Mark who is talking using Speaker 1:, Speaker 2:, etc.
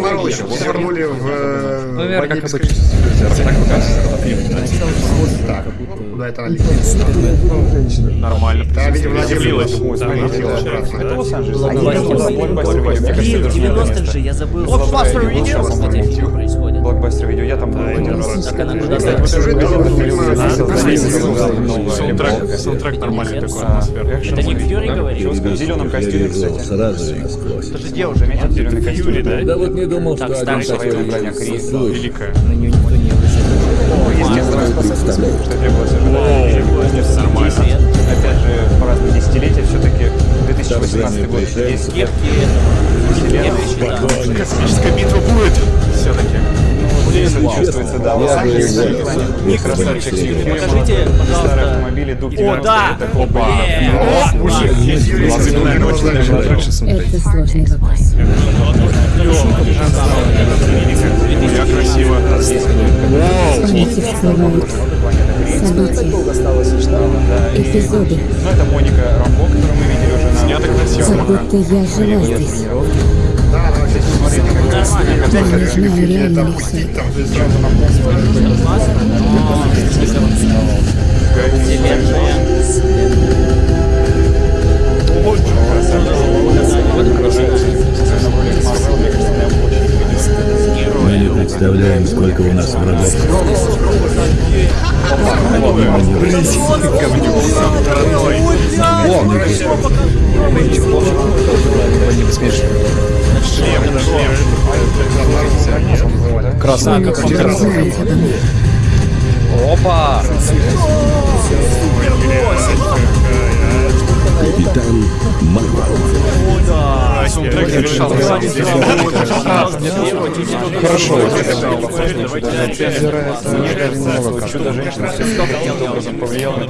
Speaker 1: Воронича свернули в... э,
Speaker 2: ВВР, как
Speaker 1: бандитской- Так, куда это летит?
Speaker 3: Нормально.
Speaker 1: Да, видимо, обратно.
Speaker 3: Это Лос-Анджелес.
Speaker 4: Блин, в 90-х же я забыл.
Speaker 5: Блокбастер видео? Блокбастер видео, я там был один раз.
Speaker 4: Так она куда
Speaker 3: Саундтрек, саундтрек нормальный такой, атмосферный.
Speaker 4: Это не Фьюри говорит?
Speaker 5: В зеленом костюме, кстати.
Speaker 6: Сразу же насквозь.
Speaker 5: Это же уже метит зеленый костюм?
Speaker 3: Да?
Speaker 6: Вот не думал, что один такой слышь.
Speaker 3: Великая.
Speaker 4: На нее никто не обращает.
Speaker 5: Естественно, что.
Speaker 3: Нормально.
Speaker 5: Опять же, по разным десятилетиям, все-таки 2018 год есть
Speaker 4: Кепки.
Speaker 5: Чувствуется, да. Не красавчик.
Speaker 4: Покажите, пожалуйста. О, да!
Speaker 3: Опа.
Speaker 4: Е,
Speaker 3: О, мужик, есть лучше смотреть.
Speaker 7: Это сложный вопрос.
Speaker 3: Я красиво.
Speaker 7: События, эпизоды,
Speaker 5: Ну, это Моника Рамбо, которую мы видели уже на...
Speaker 3: Снято красиво.
Speaker 7: как будто я жила здесь.
Speaker 6: Мы не представляем, сколько у нас врагов. Они мимо
Speaker 7: обо мне.
Speaker 2: Опа!
Speaker 6: Капитан Марвел.
Speaker 2: Хорошо.
Speaker 5: Чудо-женщина все каким-то образом повлияла на